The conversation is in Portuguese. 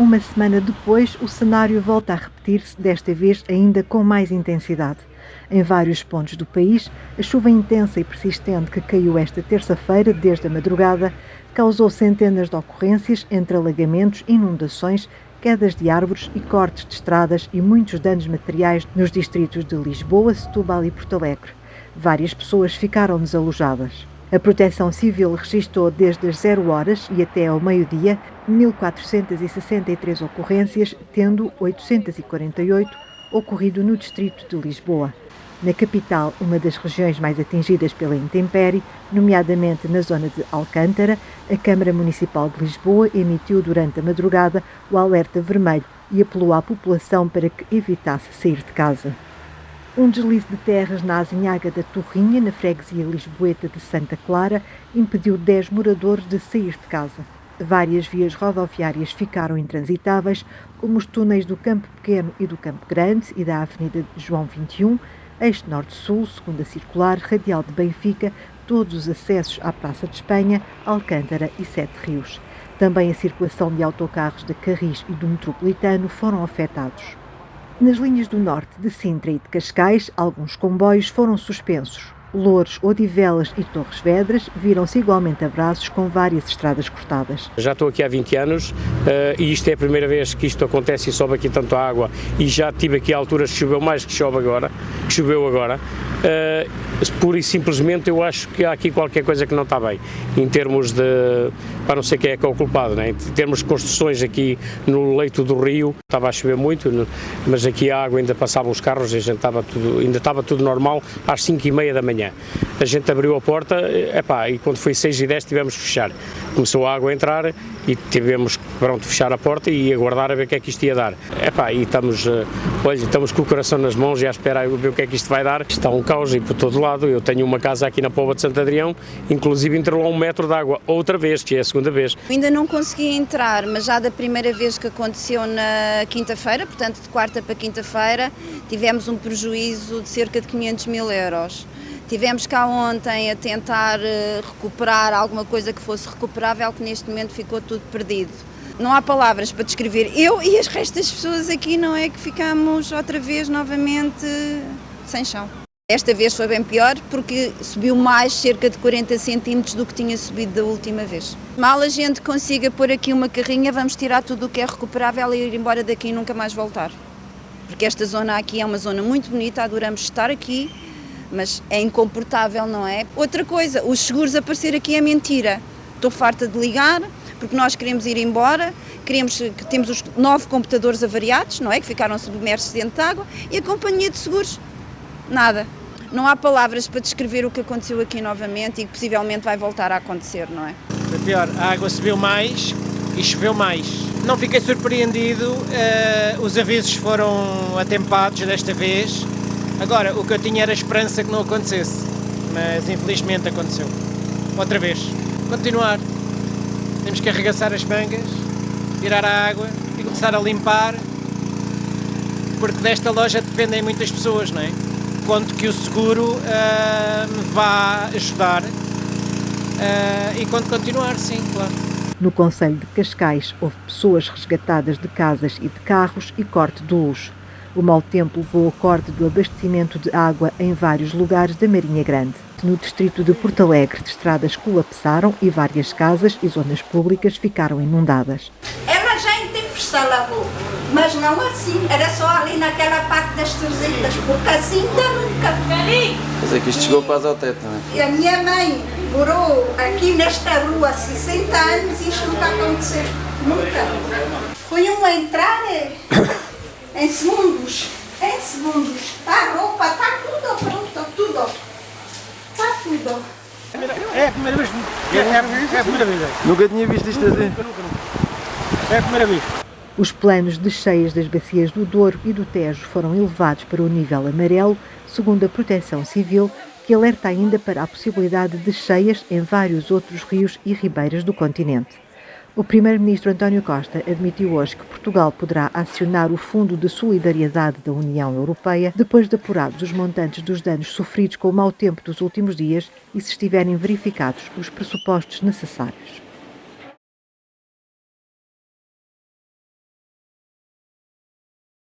Uma semana depois, o cenário volta a repetir-se, desta vez ainda com mais intensidade. Em vários pontos do país, a chuva intensa e persistente que caiu esta terça-feira, desde a madrugada, causou centenas de ocorrências entre alagamentos, inundações, quedas de árvores e cortes de estradas e muitos danos materiais nos distritos de Lisboa, Setúbal e Porto Alegre. Várias pessoas ficaram desalojadas. A Proteção Civil registrou desde as 0 horas e até ao meio-dia 1.463 ocorrências, tendo 848 ocorrido no distrito de Lisboa. Na capital, uma das regiões mais atingidas pela intempérie, nomeadamente na zona de Alcântara, a Câmara Municipal de Lisboa emitiu durante a madrugada o alerta vermelho e apelou à população para que evitasse sair de casa. Um deslize de terras na Azinhaga da Torrinha, na freguesia lisboeta de Santa Clara, impediu 10 moradores de sair de casa. Várias vias rodoviárias ficaram intransitáveis, como os túneis do Campo Pequeno e do Campo Grande e da Avenida João 21, Eixo Norte-Sul, Segunda Circular, Radial de Benfica, todos os acessos à Praça de Espanha, Alcântara e Sete Rios. Também a circulação de autocarros da Carris e do Metropolitano foram afetados. Nas linhas do norte de Sintra e de Cascais, alguns comboios foram suspensos. Louros, Odivelas e Torres Vedras viram-se igualmente abraços com várias estradas cortadas. Já estou aqui há 20 anos uh, e isto é a primeira vez que isto acontece e sobe aqui tanto água e já tive aqui alturas que choveu mais que chove agora, que choveu agora. Uh, pura e simplesmente eu acho que há aqui qualquer coisa que não está bem, em termos de, para não sei quem é que é o culpado, né? em termos de construções aqui no leito do rio, estava a chover muito, mas aqui a água ainda passava os carros e a gente estava tudo, ainda estava tudo normal às 5 e meia da manhã. A gente abriu a porta epá, e quando foi 6 e 10 tivemos que fechar. Começou a água a entrar e tivemos que fechar a porta e aguardar a ver o que é que isto ia dar. Epá, e estamos, eh, olha, estamos com o coração nas mãos e à espera de ver o que é que isto vai dar. Está um caos e por todo lado. Eu tenho uma casa aqui na Póvoa de Santo Adrião, inclusive entrou um metro de água outra vez, que é a segunda vez. Ainda não consegui entrar, mas já da primeira vez que aconteceu na quinta-feira, portanto de quarta para quinta-feira, tivemos um prejuízo de cerca de 500 mil euros. Tivemos cá ontem a tentar eh, recuperar alguma coisa que fosse recuperável, que neste momento ficou tudo perdido. Não há palavras para descrever. Eu e as restas pessoas aqui não é que ficamos outra vez novamente sem chão. Esta vez foi bem pior porque subiu mais cerca de 40 centímetros do que tinha subido da última vez. Mal a gente consiga pôr aqui uma carrinha, vamos tirar tudo o que é recuperável e ir embora daqui e nunca mais voltar. Porque esta zona aqui é uma zona muito bonita, adoramos estar aqui, mas é incomportável, não é? Outra coisa, os seguros aparecer aqui é mentira. Estou farta de ligar, porque nós queremos ir embora, queremos que temos os nove computadores avariados, não é? Que ficaram submersos dentro de água, e a companhia de seguros, nada. Não há palavras para descrever o que aconteceu aqui novamente e que possivelmente vai voltar a acontecer, não é? Foi pior, a água subiu mais e choveu mais. Não fiquei surpreendido, uh, os avisos foram atempados desta vez, Agora, o que eu tinha era esperança que não acontecesse, mas infelizmente aconteceu. Outra vez. Continuar. Temos que arregaçar as mangas, tirar a água e começar a limpar, porque desta loja dependem muitas pessoas, não é? Conto que o seguro uh, me vá ajudar uh, e quando continuar, sim, claro. No Conselho de Cascais houve pessoas resgatadas de casas e de carros e corte de luz. O mau tempo levou ao corte do abastecimento de água em vários lugares da Marinha Grande. No distrito de Porto Alegre, estradas colapsaram e várias casas e zonas públicas ficaram inundadas. Ela já tempestade a roupa, mas não assim, era só ali naquela parte das 300, porque assim ainda nunca. Mas é que isto chegou quase ao teto, não é? E a minha mãe morou aqui nesta rua há 60 anos e isto nunca aconteceu, nunca. Foi um entrar em segundos, em segundos. A roupa está tudo pronto, tudo. Está tudo. É a primeira vez. É, é, é a primeira vez. Nunca tinha visto isto assim. Nunca, nunca, nunca. É a primeira vez. Os planos de cheias das bacias do Douro e do Tejo foram elevados para o nível amarelo, segundo a Proteção Civil, que alerta ainda para a possibilidade de cheias em vários outros rios e ribeiras do continente. O primeiro-ministro António Costa admitiu hoje que Portugal poderá acionar o Fundo de Solidariedade da União Europeia depois de apurados os montantes dos danos sofridos com o mau tempo dos últimos dias e se estiverem verificados os pressupostos necessários.